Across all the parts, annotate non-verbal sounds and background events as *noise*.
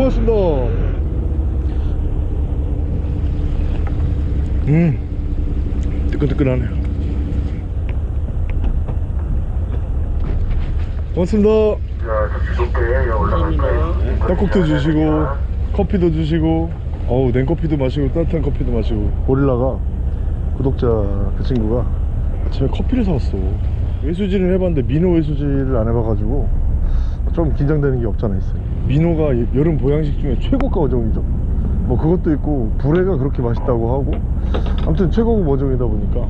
아 고맙습니다. 음 뜨끈뜨끈하네요. 고맙습니다? 떡국도 주시고 커피도 주시고 어우 냉커피도 마시고 따뜻한 커피도 마시고. 고릴라가 구독자 그 친구가 아침에 커피를 사왔어. 외수질을 해봤는데 민호 외수질을 안 해봐가지고 좀 긴장되는 게 없잖아 있어요 민호가 이- 여름 보양식 중에 최고가 어종이죠. 뭐 그것도 있고 불회가 그렇게 맛있다고 하고 아무튼 최고급 어종이다 보니까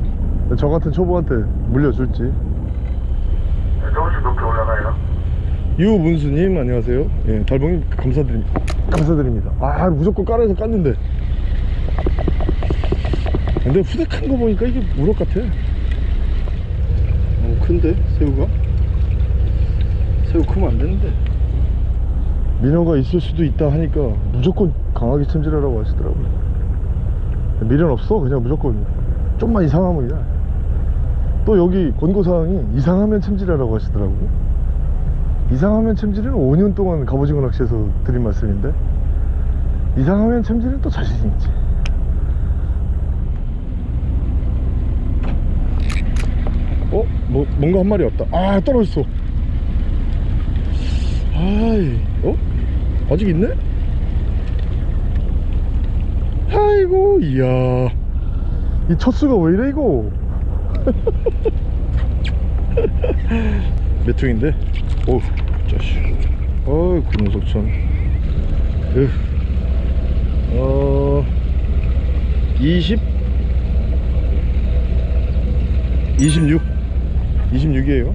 저 같은 초보한테 물려줄지. 네, 조금씩 높게 올라가요. 유문수님 안녕하세요. 예, 달봉님 감사드립니다. 감사드립니다. 아 무조건 깔아서 깠는데. 근데 후대큰 거 보니까 이게 우럭 같아. 어 큰데? 새우가? 새우 크면 안 되는데 민어가 있을 수도 있다 하니까 무조건 강하게 챔질하라고 하시더라고요. 미련 없어 그냥 무조건. 좀만 이상하면 그냥. 또 여기 권고사항이 이상하면 챔질하라고 하시더라고요. 이상하면 챔질은 5년 동안 갑오징어 낚시에서 드린 말씀인데 이상하면 챔질은 또 자신 있지. 어? 뭐, 뭔가 한 마리 왔다. 아 떨어졌어. 아이 어? 아직 있네? 아이고 이야. 이 첫수가 왜 이래 이거? *laughs* 몇 통인데? 오우 짜식 어이 군속천 으. 어... 20 26 26이에요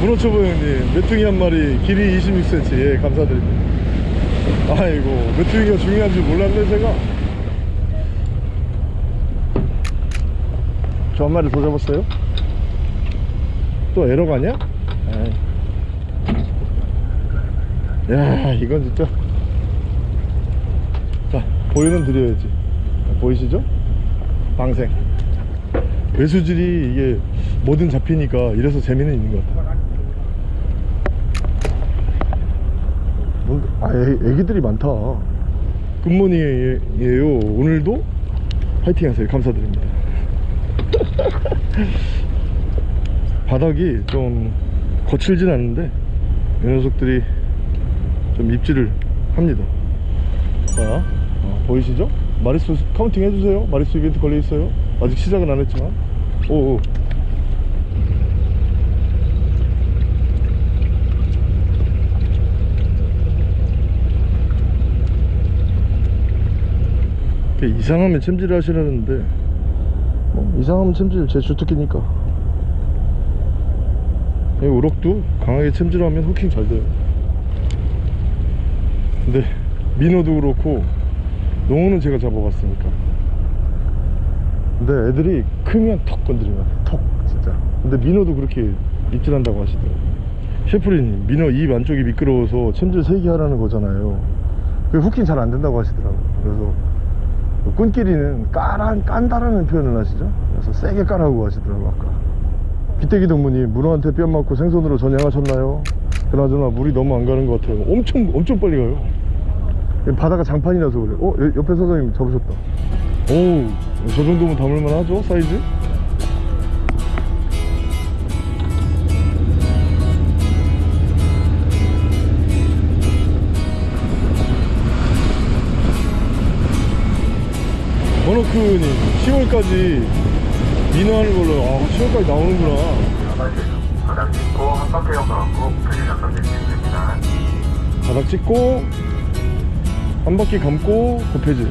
문어초보 형님 메뚜기 한 마리 길이 26cm 예 감사드립니다. 아이고 메뚜기가 중요한 줄 몰랐네 제가. 저 한 마리 더 잡았어요? 또 에러 가냐? 야? 이건 진짜. 자 보이는 드려야지. 보이시죠? 방생. 외수질이 이게 뭐든 잡히니까 이래서 재미는 있는 것 같아 아 애, 애기들이 많다. 굿모닝이에요. 오늘도 화이팅 하세요. 감사드립니다. *laughs* 바닥이 좀 거칠진 않은데 이 녀석들이 좀 입질을 합니다. 자 어, 보이시죠? 마리수 counting 해주세요. 마리수 이벤트 걸려있어요. 아직 시작은 안 했지만. 오오 이렇게 이상하면 챔질을 하시라는데. 뭐 이상하면 챔질 제 주특기니까. 이 우럭도 강하게 챔질하면 후킹 잘 돼요. 근데 민어도 그렇고 농어는 제가 잡아봤으니까. 근데 애들이 크면 턱 건드리면 턱 진짜. 근데 민어도 그렇게 입질한다고 하시더라고요. 셰프리님 민어 입 안쪽이 미끄러워서 챔질 세게 하라는 거잖아요. 그 후킹 잘 안 된다고 하시더라고요. 그래서 끈끼리는 까란, 깐다라는 표현을 하시죠 그래서 세게 까라고 하시더라고요 아까 비태기 동무님 문어한테 뺨 맞고 생선으로 전향하셨나요? 그나저나 물이 너무 안 가는 것 같아요 엄청 엄청 빨리 가요 바다가 장판이라서 그래 어? 여- 옆에 사장님 잡으셨다 오저 정도면 담을만 하죠 사이즈? 버너크님 10월까지 민어하는 걸로 아 10월까지 나오는구나. 바닥 짚고 한 바퀴 표시 잠깐 내리겠습니다. 바닥 찍고 한 바퀴 감고 곱해지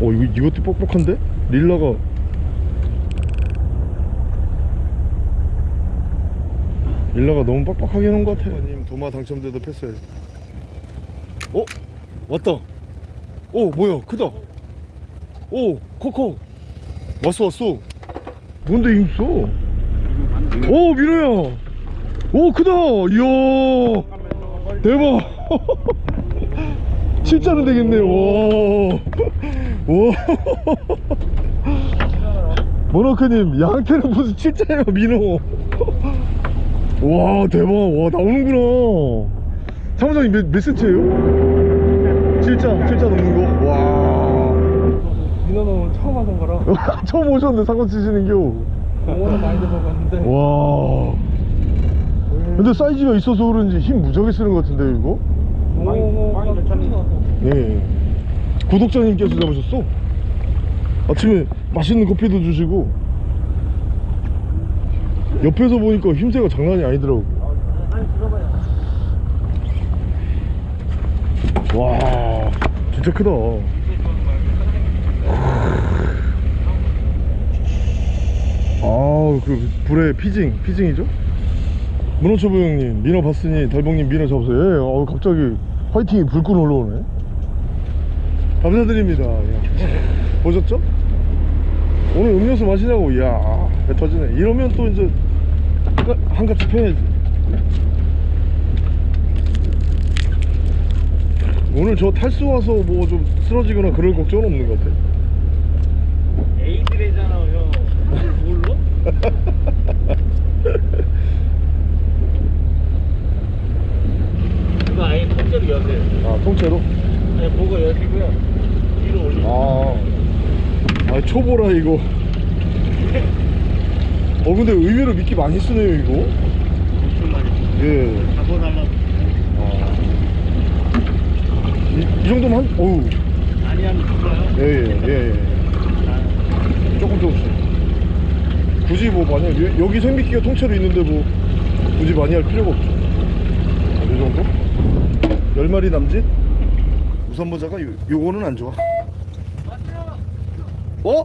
어 이거, 이것도 뻑뻑한데? 릴라가. 릴라가 너무 빡빡하게 해놓은 것 같아요 님 도마 당첨돼도 패스해야지 어? 왔다 오 뭐야 크다. 오 코코 왔어 왔어. 뭔데 힘써 오 민호야. 오 크다. 이야. 대박. 실자는 되겠네요 와와. 모노크님 양태는 무슨 칠자예요 민호? *laughs* 와 대박. 와 나오는구나. 사무장님 몇, 몇 센치예요? 7자 7자 넘는 거 와. 민호는 오늘 처음 하는 거라. *laughs* 처음 오셨는데 사고 치시는 겨. 오늘 많이 잡아봤는데. 와. 근데 사이즈가 있어서 그런지 힘 무지하게 쓰는 것 같은데 이거? 많이 괜찮네 네. 구독자님께서 잡으셨어? 아침에 맛있는 커피도 주시고 옆에서 보니까 힘새가 장난이 아니더라고. 와 진짜 크다. 아그 불에 피징 피징이죠? 문어초보 형님 민어 봤으니 달봉님 민어 잡으세요. 예, 어, 갑자기 화이팅이 불끈 올라오네. 감사드립니다. 예. 보셨죠? 오늘 음료수 마시냐고. 이야 배 터지네. 이러면 또 이제 한값씩 패야지 오늘 저 탈수 와서 뭐 좀 쓰러지거나 그럴 걱정은 없는 것 같아 에이드래잖아요 뭘로? *laughs* 이거 아예 통째로 여세요 아 통째로? 아니 보고 여시고요 위로 올리고 아, 아 초보라 이거. *laughs* 어 근데 의외로 미끼 많이 쓰네요 이거. 무슨 말이지? 예. 잡아달라고 아. 이, 이 정도면 한, 어우, 많이 하면 죽어요 예, 예, 예, 예. 조금 조금씩. 굳이 뭐 만약 여- 여기 생미끼가 통째로 있는데 뭐 굳이 많이 할 필요가 없죠. 이 정도? 열 마리 남짓? 우선 모자가 요, 요거는 안 좋아. 어?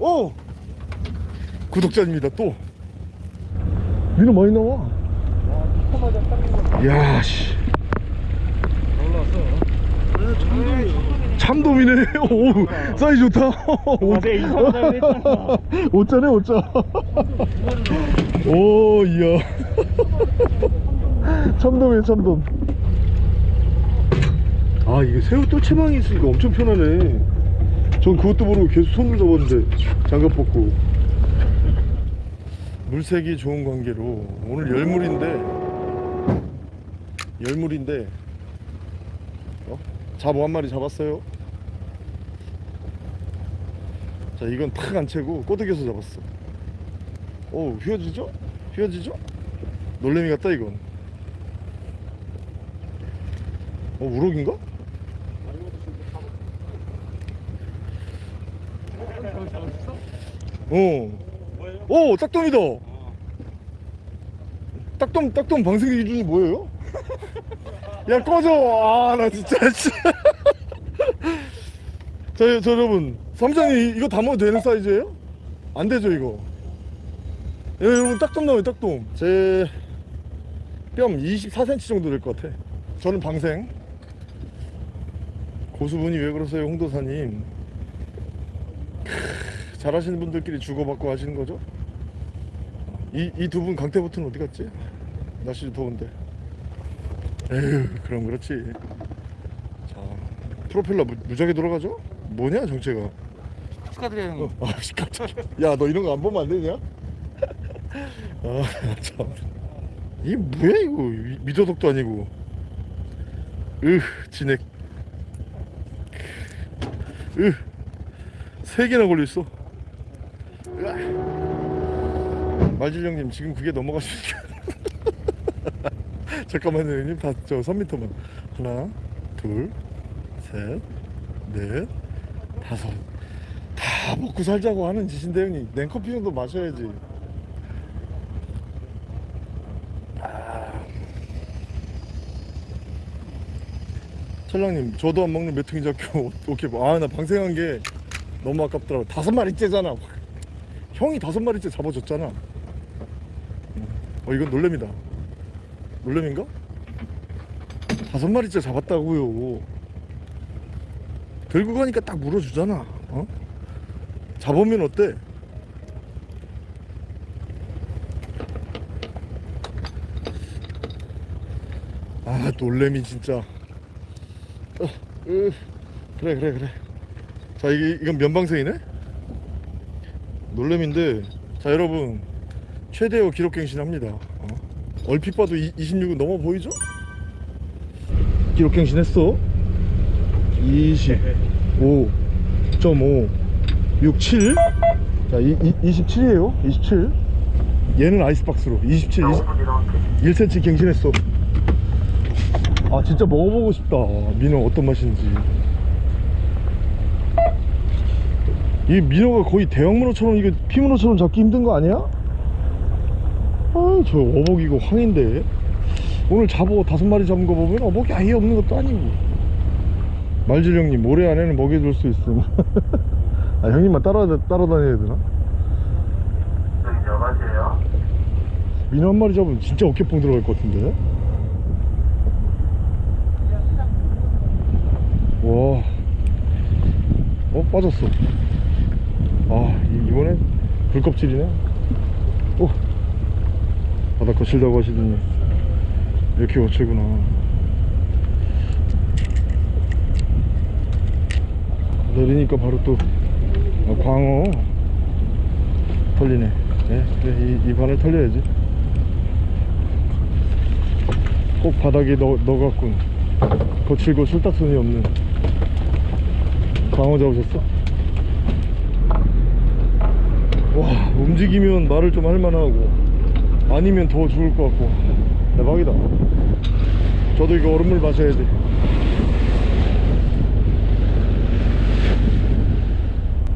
어? 구독자입니다 또. 민호 많이 나와. 딱야 씨. 참돔이네. *laughs* 오, 사이즈 좋다. 내 이상하다고 했잖아. *laughs* 오짜네, 오짜. 오, 이야. *laughs* 참돔이네, 참돔. 아, 이게 새우 똘채망이 있으니까 엄청 편하네. 전 그것도 모르고 계속 손을 잡았는데 장갑 벗고. 물색이 좋은 관계로 오늘 열물인데 열물인데 어? 잡어 한 마리 잡았어요 자 이건 탁 안 채고 꼬드겨서 잡았어 오 휘어지죠? 휘어지죠? 놀래미 같다 이건 어 우럭인가? 어. 오 딱돔이다 딱돔 딱돔 방생 기준이 뭐예요? 야 꺼져 아나 진짜 씨. 자, 저 여러분 삼장이 이거 담아도 되는 사이즈예요? 안 되죠 이거 예, 여러분 딱돔 나와요 딱돔 제 뺨 24cm 정도 될 것 같아 저는 방생 고수분이 왜 그러세요 홍도사님 크, 잘하시는 분들끼리 주고받고 하시는 거죠? 이 이 두 분 강태부터는 어디 갔지? 날씨 더운데 에휴 그럼 그렇지. 자 프로펠러 무, 무지하게 돌아가죠? 뭐냐 정체가? 축하드려요 형님. 어, 아씨 깜짝이야 야너 이런 거 안 보면 안 되냐? *laughs* 아참. 이게 뭐야 이거? 미- 미더덕도 아니고. 으 진액. 으세 개나 걸려있어. 으아. 말질령님 지금 그게 넘어가시니까 잠깐만요 형님. 다저 3m만. 하나 둘셋넷 다섯. 다 먹고 살자고 하는 짓인데 형님. 냉커피 정도 마셔야지. 아. 철랑님 저도 안 먹는 메뚜기 잡고 *laughs* 오케이 아나 방생한 게 너무 아깝더라고. 다섯 마리째잖아. *laughs* 형이 다섯 마리째 잡아줬잖아. 어 이건 놀래미다 놀래미인가? 다섯 마리째 잡았다고요 들고 가니까 딱 물어주잖아 어? 잡으면 어때? 아 놀래미 진짜 어, 으, 그래 그래 그래 자 이게 이건 면방생이네 놀래미인데 자 여러분 최대어 기록갱신합니다 어? 얼핏 봐도 26은 넘어 보이죠? 기록 갱신했어? 25.5 67 자, 이, 이, 27이에요. 27 얘는 아이스박스로. 27 20, 5분 이동할게 1cm 갱신했어. 아 진짜 먹어보고 싶다. 민어 어떤 맛인지. 이 민어가 거의 대형문어처럼 이게 피문어처럼 잡기 힘든 거 아니야? 아저 어복 이거 황인데 오늘 잡어 다섯 마리 잡은 거 보면 어복이 아예 없는 것도 아니고 말질 형님 모레 안에는 먹여줄 수 있음 *laughs* 아 형님만 따라, 따라다녀야 되나? 여기 몇 가지예요? 민어 한 마리 잡으면 진짜 어깨뽕 들어갈 것 같은데 와, 어 빠졌어. 아 이- 이번엔 불껍질이네. 오, 바닥 거칠다고 하시더니 이렇게 거칠구나. 내리니까 바로 또 아, 광어 털리네. 네, 이, 이 바늘 털려야지. 꼭 바닥에 넣, 넣어갖고 거칠고 술딱선이 없는 광어 잡으셨어? 와 움직이면 말을 좀 할만하고 아니면 더 죽을 것 같고. 대박이다. 저도 이거 얼음물 마셔야 돼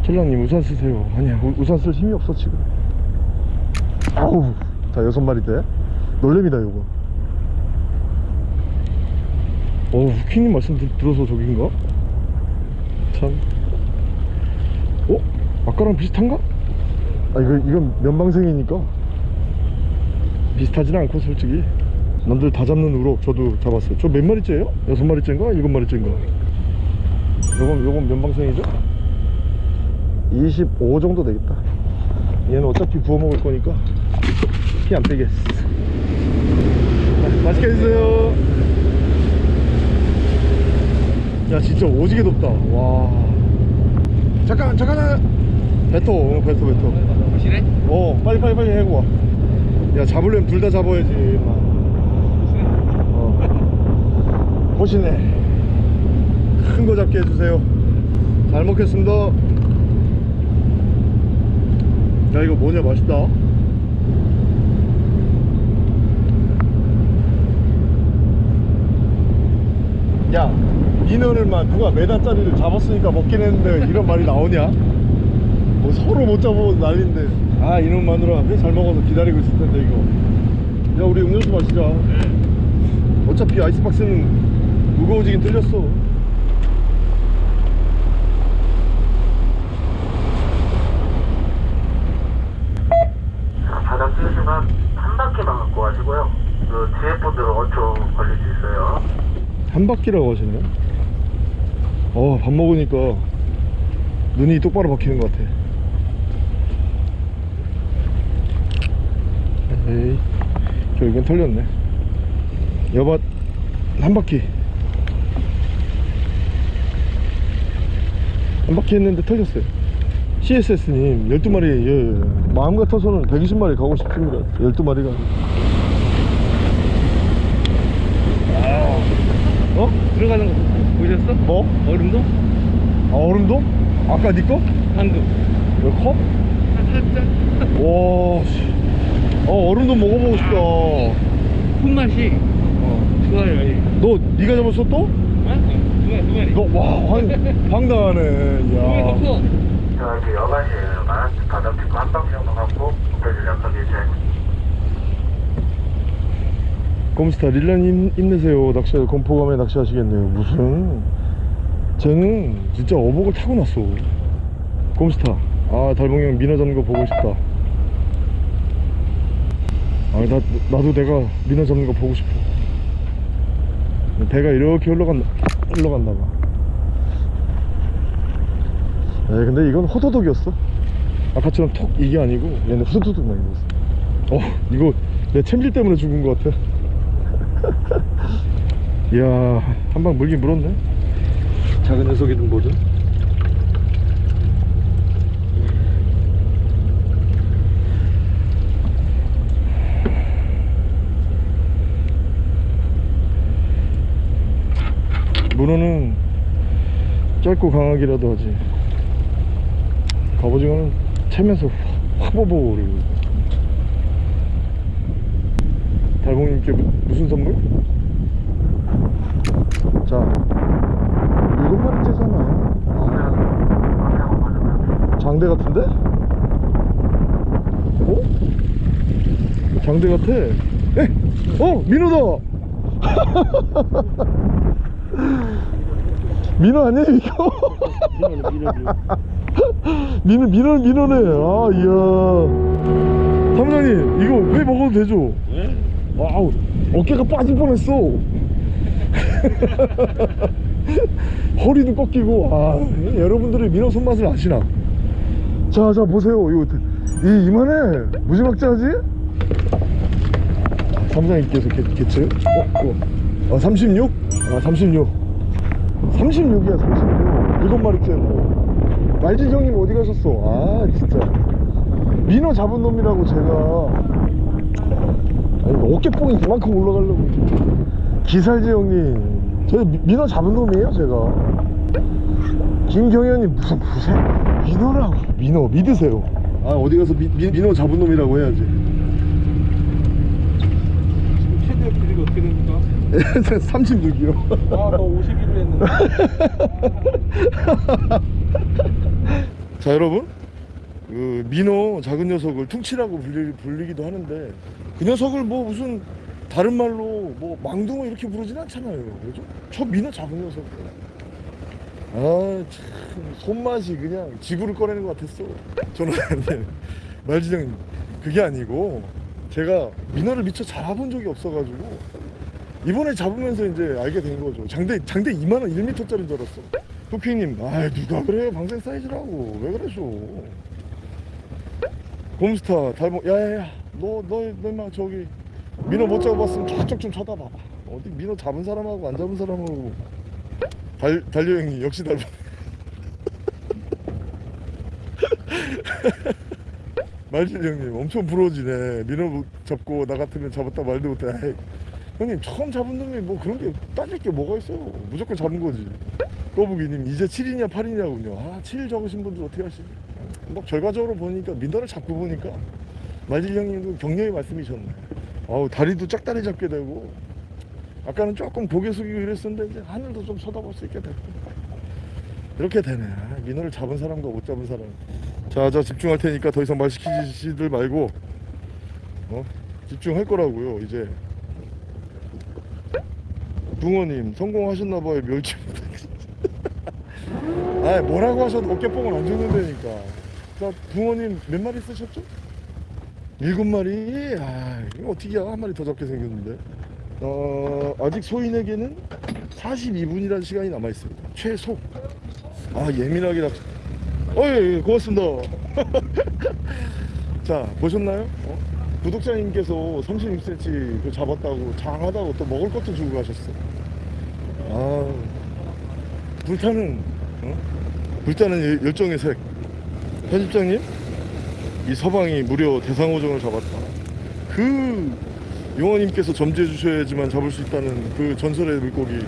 철랑님 우산 쓰세요. 아니야 우- 우산 쓸 힘이 없어 지금. 아우 자 여섯 마리 돼? 놀래미다 이거. 어 후킹님 말씀 들, 들어서 저긴가? 참. 어? 아까랑 비슷한가? 아 이거 이건 면방생이니까 비슷하진 않고 솔직히 남들 다 잡는 우럭 저도 잡았어요 저 몇 마리째예요? 여섯 마리째인가? 일곱 마리째인가? 요건 요건 면 방생이죠? 25 정도 되겠다 얘는 어차피 구워 먹을 거니까 피 안 빼겠어 자, 맛있게 드세요 야 진짜 오지게 덥다 와 잠깐 잠깐 어, 뱉어 뱉어 확실해? 어 빨리 빨리 빨리 해고 와 야 잡으려면 둘 다 잡아야지 임마. 어. 보시네. 큰 거 잡게 해주세요. 잘 먹겠습니다. 야 이거 뭐냐 맛있다. 야 민어를만 누가 메다짜리를 잡았으니까 먹긴 했는데 이런 말이 나오냐? 뭐 서로 못 잡아서 난린데 아 이놈 마누라 회 잘 먹어서 기다리고 있을 텐데 이거. 야 우리 음료수 마시자. 어차피 아이스박스는 무거워지긴 틀렸어. 자, 바닥 찍으시면 한 바퀴만 갖고 가시고요. 그 뒤에 분들은 5초 걸릴 수 있어요. 한 바퀴라고 하시네 어밥 먹으니까 눈이 똑바로 박히는 것 같아 에이 결국엔 털렸네 여봐 한 바퀴 한 바퀴 했는데 털렸어요 CSS님 12마리 예, 마음 같아서는 120마리 가고 싶습니다 12마리가 어? 들어가는 거 보셨어? 뭐? 얼음도? 아 얼음도? 아까 니 거? 방금 왜 컵? 살짝 와, 씨. 어, 얼음도 먹어보고 싶다. 손맛이 어. 좋아요 예. 너, 니가 잡았어 또? 아? 두 마리 두 마리 너, 와, 황, *laughs* 황당하네. 야. 더 커. 자 이제 여간이에요 여간 바닥 찍고 한 바퀴 정도 갖고 목표를 약하게 이제 곰스타, 릴라님 힘내세요. 낚시, 공포감에 낚시하시겠네요. 무슨. 쟤는 진짜 어복을 타고났어. 곰스타. 아, 달봉이 형 민어 잡는 거 보고 싶다. 아, 나, 나도 내가 민어 잡는 거 보고 싶어. 배가 이렇게 흘러간, 흘러갔나 봐. 에 근데 이건 호도독이었어. 아까처럼 톡 이게 아니고 얘는 막 이랬어. 어, 이거 내 챔질 때문에 죽은 것 같아. 이야, 한 방 물긴 물었네. 작은 녀석이든 뭐든. 문어는 짧고 강하기라도 하지 갑오징어는 채면서 화보보를 달봉님께 무- 무슨 선물? 자 일곱 마리째잖아 장대 같은데? 어? 장대 같아 에? 어 민호다 *laughs* 민호 아니야 이거? 민호는 민호죠. 민호 민호 민호네 아 이야 사무장님 이거 회 먹어도 되죠? 네? wow 어깨가 빠질 뻔했어 *laughs* 허리도 꺾이고 아 여러분들이 민어 손맛을 아시나 자자 보세요 이거 이 이만해 무지막지하지 사무장님께서 개, 개체 어? 어. 아 36? 아 36 36이야 36 일곱 마리째 뭐. 말지 형님 어디 가셨어? 아 진짜. 민어 잡은 놈이라고 제가. 아니 어깨뽕이 그만큼 올라가려고 기살지 형님. 저 미- 민어 잡은 놈이에요 제가. 김경현님 무슨 무슨 민어라고. 민어 믿으세요. 아 어디 가서 미, 미, 민어 잡은 놈이라고 해야지 36kg 아너 51로 했는데. 자 여러분. 그 민어 작은 녀석을 퉁치라고 불리, 불리기도 하는데 그 녀석을 뭐 무슨 다른 말로 뭐 망둥어 이렇게 부르진 않잖아요. 그죠? 저 민어 작은 녀석. 아참. 손맛이 그냥 지구를 꺼내는 것 같았어. 저는 말지장님 그게 아니고 제가 민어를 미처 잡아본 적이 없어가지고 이번에 잡으면서 이제 알게 된 거죠. 장대 장대 2만원 1m짜리인 줄 알았어. 토킹님 아 누가 그래? 방생 사이즈라고. 왜 그러셔? 곰스타 달봉 야야야. 너너너 인마 저기 민어 못 잡아봤으면 저쪽 좀 쳐다봐봐. 어디 민어 잡은 사람하고 안 잡은 사람하고. 달 달려 형님 역시 달봉. *laughs* 말질 형님 엄청 부러지네. 민어 못 잡고 나 같으면 잡았다 말도 못해 형님 처음 잡은 놈이 뭐 그런 게 따질 게 뭐가 있어요? 무조건 잡은 거지. 꼬부기님 이제 7이냐 8이냐군요. 아7 적으신 분들 어떻게 하시지 뭐 결과적으로 보니까 민더를 잡고 보니까 말질 형님도 격려의 말씀이셨네. 아우 다리도 짝다리 잡게 되고. 아까는 조금 고개 숙이고 이랬었는데 이제 하늘도 좀 쳐다볼 수 있게 됐고. 이렇게 되네. 아, 민어를 잡은 사람과 못 잡은 사람. 자자 집중할 테니까 더 이상 말 시키지들 말고 어? 집중할 거라고요 이제 붕어님 성공하셨나봐요 멸치 *laughs* 아 뭐라고 하셔도 어깨뽕을 안 주는다니까. 자 붕어님 몇 마리 쓰셨죠? 일곱 마리? 아 이거 어떻게 한 마리 더 잡게 생겼는데. 어 아직 소인에게는 42분이라는 시간이 남아있습니다. 최소. 아 예민하게 낚시. 어예 예, 고맙습니다. *laughs* 자 보셨나요? 어? 구독자님께서 36cm 그 잡았다고 장하다고 또 먹을 것도 주고 가셨어 아 불타는 어? 불타는 열- 열정의 색. 편집장님? 이 서방이 무려 대상어종을 잡았다. 그 용어님께서 점지해 주셔야지만 잡을 수 있다는 그 전설의 물고기.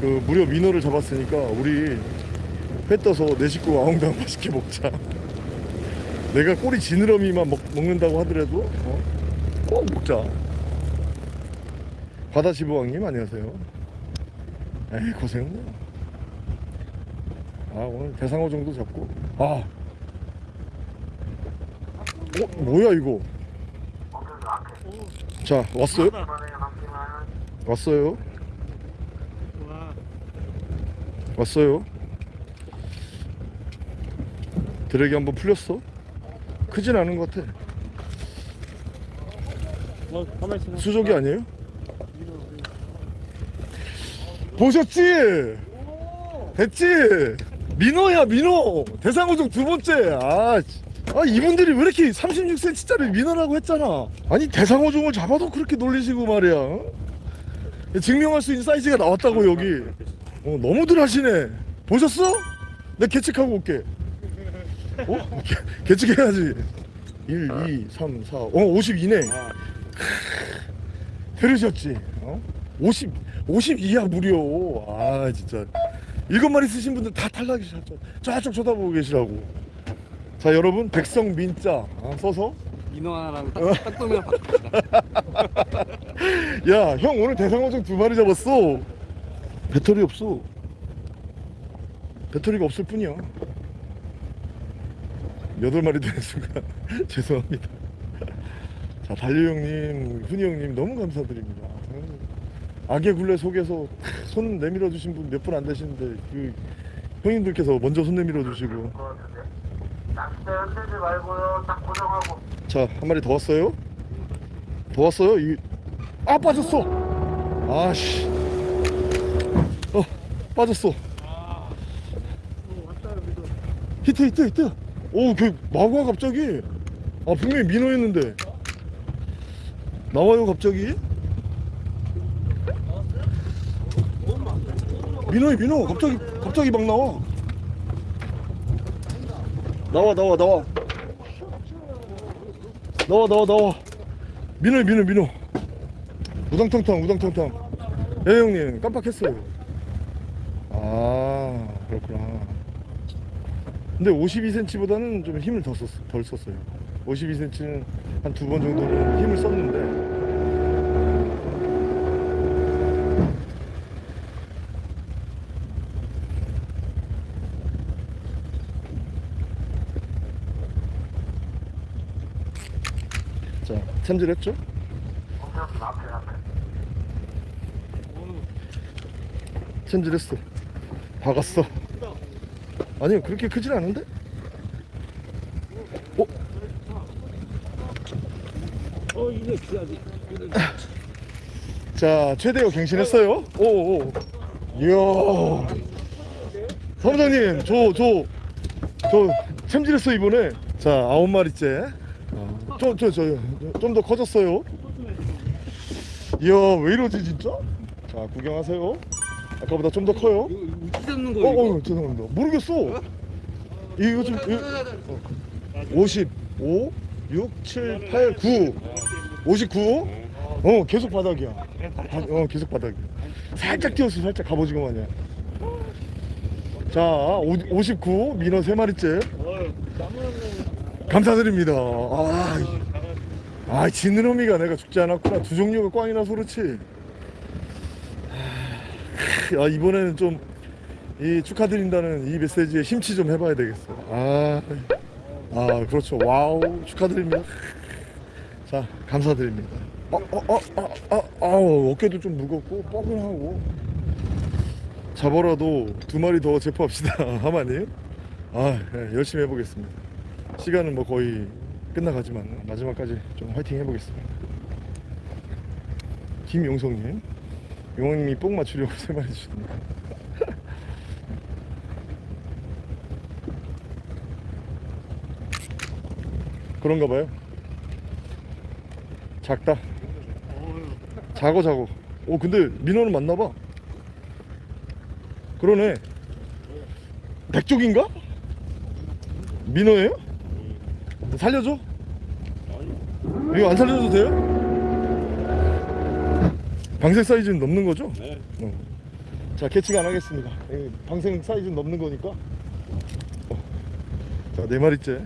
그 무려 민어를 잡았으니까 우리 회 떠서 내 식구 아웅당 맛있게 먹자. 내가 꼬리 지느러미만 먹, 먹는다고 하더라도 어? 꼭 먹자. 바다시보왕님 안녕하세요 에이 고생했네 아 오늘 대상어 정도 잡고 아 어? 뭐야 이거 자 왔어요? 왔어요 와, 왔어요 드랙이 한번 풀렸어? 크진 않은 것 같아 뭐. 수족이 아니에요? 보셨지? 됐지? 민어야 민어 대상어종 두 번째 아, 씨. 아 이분들이 왜 이렇게 36cm짜리 민어라고 했잖아 아니 대상어종을 잡아도 그렇게 놀리시고 말이야 어? 증명할 수 있는 사이즈가 나왔다고 여기 어, 너무들 하시네 보셨어? 내가 계측하고 올게 어? 계, *laughs* 계측해야지 1, 2, 3, 4, 어 52네 아, 들으셨지? 어? 50 52야 무려. 아 진짜. 일곱 마리 쓰신 분들 다 탈락이셨죠 저쪽 쳐다보고 계시라고. 자 여러분 백성 민자. 아, 써서. 민어 하나랑 딱, 딱돔이랑 바꿉시다. *laughs* 야형 오늘 대상어종 두 마리 잡았어. 배터리 없어. 배터리가 없을 뿐이야. 여덟 마리 되는 순간 *laughs* 죄송합니다. 자 달려 형님 훈이 형님 너무 감사드립니다 악의 굴레 속에서 손 내밀어 주신 분 몇 분 안 되시는데 그 형님들께서 먼저 손 내밀어 주시고. 낚싯대 말고요. 딱 고정하고. 자, 한 마리 더 왔어요? 더 왔어요? 이... 아, 빠졌어! 아씨. 어, 빠졌어. 히트, 히트, 히트! 오, 걔, 마구와 갑자기. 아, 분명히 민어였는데. 나와요, 갑자기? 민호야, 민호! 갑자기, 갑자기 막 나와. 나와, 나와, 나와. 나와 나와 나와. 민호 민호 민호. 우당탕탕 우당탕탕. 예 형님. 깜빡했어요. 아 그렇구나. 근데 52cm보다는 좀 힘을 더 썼, 덜 썼어요. 52cm는 한 두 번 정도는 힘을 썼는데 자 챔질했죠? 챔질했어 박았어 아니요 그렇게 크진 않은데? 어? 어, 이거 귀하지. 자 최대어 갱신했어요 오오 이야 사무장님 저 저 저 챔질했어 이번에 자 아홉 마리째 저 저 저 좀 더 커졌어요 이야 왜 이러지 진짜 자 구경하세요 아까보다 좀 더 커요 잡는 어, 거. 어, 죄송합니다. 모르겠어. 이거 좀, 어. 55, 6, 7, 8, 9. 59? 어, 계속 바닥이야. 바, 어, 계속 바닥이야. 살짝 뛰었어, 살짝 갑오징어 마냥. 자, 오, 59, 민어 3마리째. 감사드립니다. 아, 이- 아, 지느러미가 내가 죽지 않았구나. 두 종류가 꽝이나 그렇지. 아, 이번에는 좀 이 축하드린다는 이 메시지에 심취 좀 해봐야 되겠어. 아, 아 그렇죠. 와우 축하드립니다. 자 감사드립니다. 어, 어, 어, 어, 어, 어, 어깨도 좀 무겁고 뻐근하고 잡아라도 두 마리 더 제포합시다, *laughs* 하마님. 아, 예, 열심히 해보겠습니다. 시간은 뭐 거의 끝나가지만 마지막까지 좀 화이팅 해보겠습니다. 김용성님, 용왕님이 뽕 맞추려고 세 마리 주십니다. 그런가 봐요. 작다. 작어 작어. 오 근데 민호는 맞나 봐. 그러네. 백쪽인가? 민호예요? 살려줘? 이거 안 살려줘도 돼요? 방생 사이즈는 넘는 거죠? 네. 어. 자 캐치가 안 하겠습니다. 이 방생 사이즈는 넘는 거니까. 어. 자 네 마리째.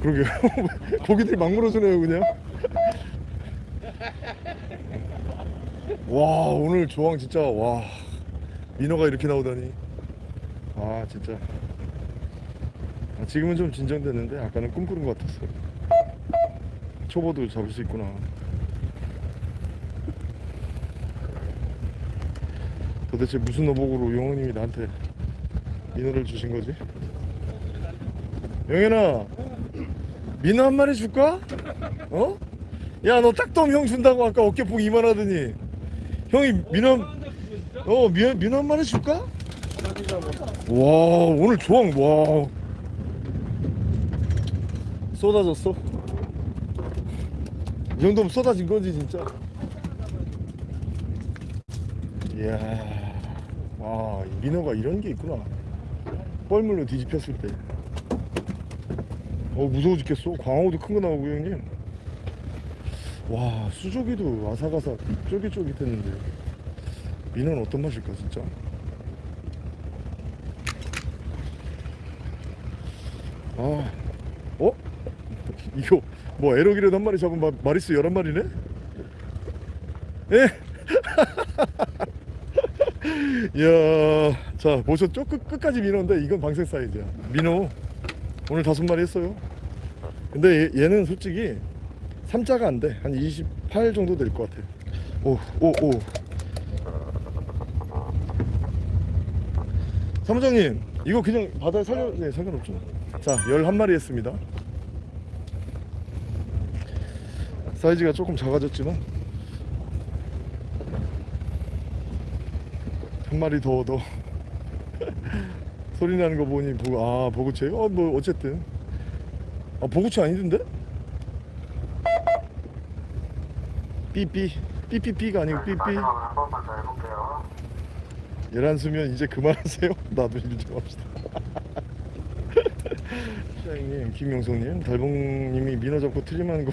그러게요. *laughs* 고기들 막 물어주네요, 그냥. 와, 오늘 조항 진짜, 와. 민어가 이렇게 나오다니. 아, 진짜. 아, 지금은 좀 진정됐는데, 아까는 꿈꾸는 것 같았어요. 초보도 잡을 수 있구나. 도대체 무슨 어복으로 영호님이 나한테 민어를 주신 거지? 영현아 민어 한 마리 줄까? 어? 야 너 딱돔 형 준다고 아까 어깨폭 이만하더니 형이 민어 어 민어 한 마리 줄까? 와 오늘 조항 와 쏟아졌어? 이 정도면 쏟아진 거지 진짜. 이야 와이 민어가 이런 게 있구나. 뻘물로 뒤집혔을 때. 어 무서워 죽겠어. 광어도 큰 거 나오고 형님. 와 수조기도 아삭아삭 쫄깃쫄깃했는데. 민어는 어떤 맛일까 진짜? 아. 어? 이거 뭐 에러기를 한 마리 잡은 마, 마리수 11마리네? 예? *laughs* 이야 자 보셨죠? 끝, 끝까지 민어인데 이건 방생 사이즈야. 민어. 오늘 다섯 마리 했어요. 근데 얘, 얘는 솔직히 3자가 안 돼. 한 28 정도 될 것 같아. 오 오 오. 사무장님 이거 그냥 바다에 살려 네 상관없죠. 자 11마리 했습니다 사이즈가 조금 작아졌지만 한 마리 더 더. *laughs* 소리 나는 거 보니 보고 아 보구치 어뭐 어쨌든. 아 보구치 아니던데? 삐삐. 삐삐삐가 아니고 삐삐. 마지막으로 한 번만 더 해볼게요. 열한 수면 이제 그만하세요. *laughs* 나도 일 좀 합시다. *laughs* 시장님 김명성님 달봉님이 민어 잡고 트림하는 거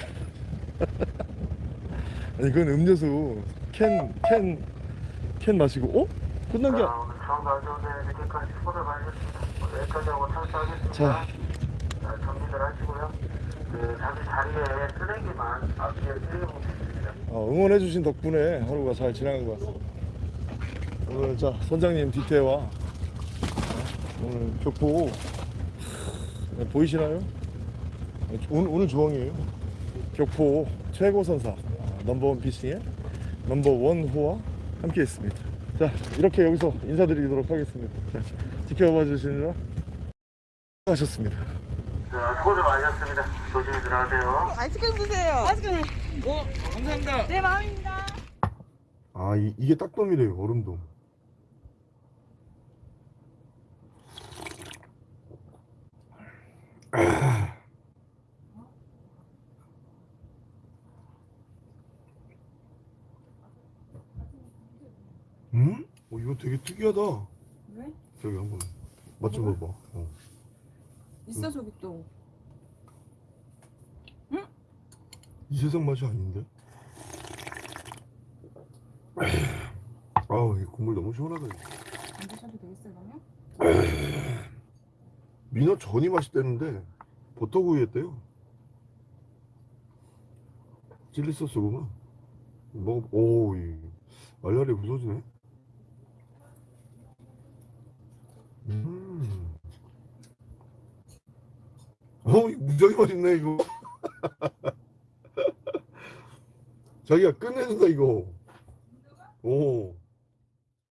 아니 그건 음료수 캔 캔 캔 마시고 어? 끝난 게 자, 오늘 처음 가져오는 수고들 많으셨습니다. 오늘 여기까지 하고 탈수하겠습니다. 자. 자, 정리들 하시고요. 그 자기 자리에 쓰레기만 앞뒤에 쓰레기 봉투 있습니다. 어, 응원해주신 덕분에 하루가 잘 지나간 것 같습니다. 오늘 자 선장님 뒤태와 어, 오늘 격포 네, 보이시나요? 네, 오늘, 오늘 조항이에요. 격포 최고 선사 아, 넘버원 피싱의 넘버원 호와 함께했습니다. 자 이렇게 여기서 인사드리도록 하겠습니다. 자, 지켜봐 주시느라 하셨습니다. 자, 수고들 많으셨습니다. 조심히 들어가세요. 아이스크림 드세요. 아이스크림. 오, 감사합니다. 내 마음입니다. 아 이, 이게 딱돔이래요 얼음돔 음? 어, 이거 되게 특이하다 왜? 저기 한번 맛 좀 봐봐 어. 있어 저기 또. 이 세상 맛이 아닌데 *clears throat* 아우 이 국물 너무 시원하다 이거. 안 드셔도 되겠어요 그러면? *clears throat* 민어 전이 맛있대는데 버터구이 했대요 칠리 소스구만 먹어 오 이 알알이 부서지네 어 무지하게 맛있네 이거. *laughs* 자기가 끝내준다 이거. 오